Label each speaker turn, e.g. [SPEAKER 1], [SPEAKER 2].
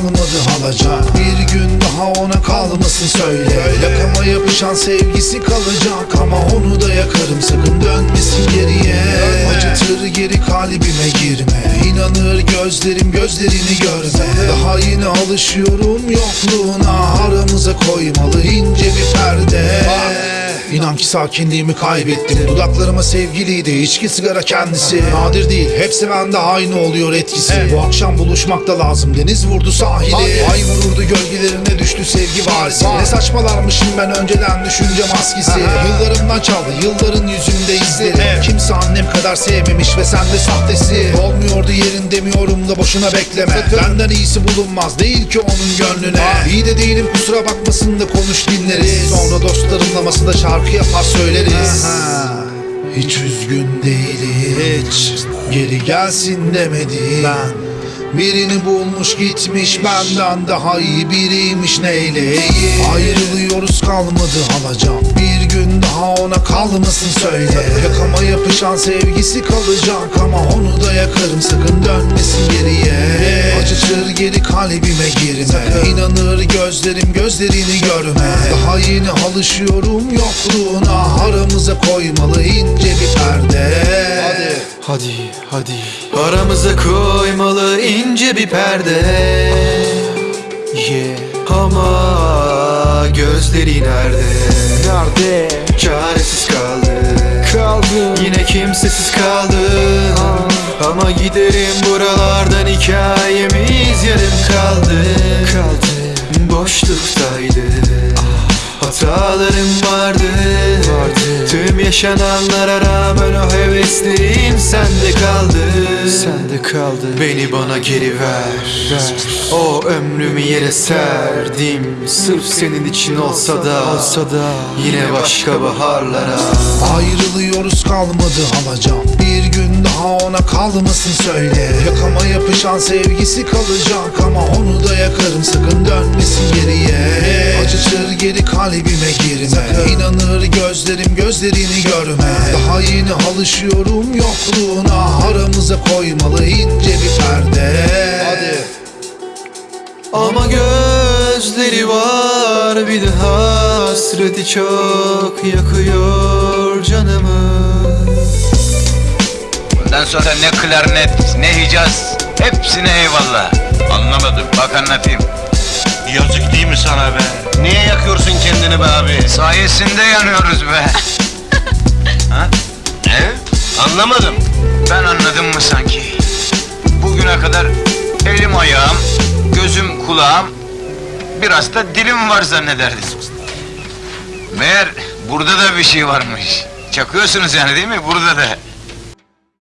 [SPEAKER 1] kalmadı halaca Bir gün daha ona kalmasın söyle. Yakama yapışan sevgisi kalacak ama onu da yakarım. Sakın dönmesin geriye. Acıtır geri kalbime girme. İnanır gözlerim gözlerini görme. Daha yeni alışıyorum yokluğuna. Aramıza koymalı ince bir perde. İnan ki sakinliğimi kaybettim. Dudaklarıma sevgiliydi içki sigara kendisi. Nadir değil hepsi bende aynı oluyor etkisi. Bu akşam buluşmak da lazım deniz vurdu sahili. Ay. Vururdu gölgelerine düştü sevgi varisi Ne saçmalarmışım ben önceden düşünce maskesi. Yıllarımdan çaldı yılların yüzümde izleri kadar sevmemiş ve sen de sahtesi. Olmuyordu yerin demiyorum da boşuna bekleme. Benden iyisi bulunmaz değil ki onun gönlüne. İyi de değilim kusura bakmasın da konuş dinleriz. Sonra dostlarımla masada şarkı yapar söyleriz. Hiç üzgün değilim. Hiç. Geri gelsin demedim Ben Birini bulmuş gitmiş benden daha iyi biriymiş neyleyeyim Ayrılıyoruz kalmadı alacağım. Bir gün daha ona kalmasın söyle. Yakama yapışan sevgisi kalacak ama onu da yakarım. Sakın dönmesin geriye. Acıtır geri kalbime girme. İnanır gözlerim gözlerini görme. Daha yeni alışıyorum yokluğuna. Aramıza koymalı ince
[SPEAKER 2] Hadi Hadi. Aramıza koymalı ince bir perde. Yeah Ama gözleri nerede?
[SPEAKER 3] Nerede?
[SPEAKER 2] Çaresiz kaldı.
[SPEAKER 3] Kaldın
[SPEAKER 2] Yine kimsesiz kaldım Ama giderim buralardan hikayemiz yarım kaldı.
[SPEAKER 3] Kaldı.
[SPEAKER 2] Boşluktaydı. Hatalarım vardı.
[SPEAKER 3] Vardı.
[SPEAKER 2] Tüm yaşananlara rağmen o heveslerim sende kaldı.
[SPEAKER 3] Sende kaldı.
[SPEAKER 2] Beni bana geri ver.
[SPEAKER 3] Ver.
[SPEAKER 2] O ömrümü yere serdim. Sırf senin için olsa da
[SPEAKER 3] Olsa da.
[SPEAKER 2] Yine başka baharlara.
[SPEAKER 1] Ayrılıyoruz kalmadı alacağım Bir gün daha ona kalmasın söyle. Yakama yapışan sevgisi kalacak Ama onu da yakarım. Sakın dönmesin geriye. Acıtır geri kalbime girme. İnanır gözlerim gözlerini görme Daha yeni alışıyorum yokluğuna Aramıza koymalı ince bir perde Hadi
[SPEAKER 2] Ama gözleri var bir de hasreti çok yakıyor canımı
[SPEAKER 4] Bundan sonra ne klarnet, ne hicaz, hepsine eyvallah. Anlamadım, bak anlatayım.
[SPEAKER 5] Yazık değil mi sana be? Niye yakıyorsun kendini be abi?
[SPEAKER 4] Sayesinde yanıyoruz be.
[SPEAKER 5] Ne? Anlamadım.
[SPEAKER 4] Ben anladım mı sanki? Bugüne kadar elim ayağım, gözüm kulağım, biraz da dilim var zannederdim. Meğer burada da bir şey varmış. Çakıyorsunuz yani değil mi? Burada da.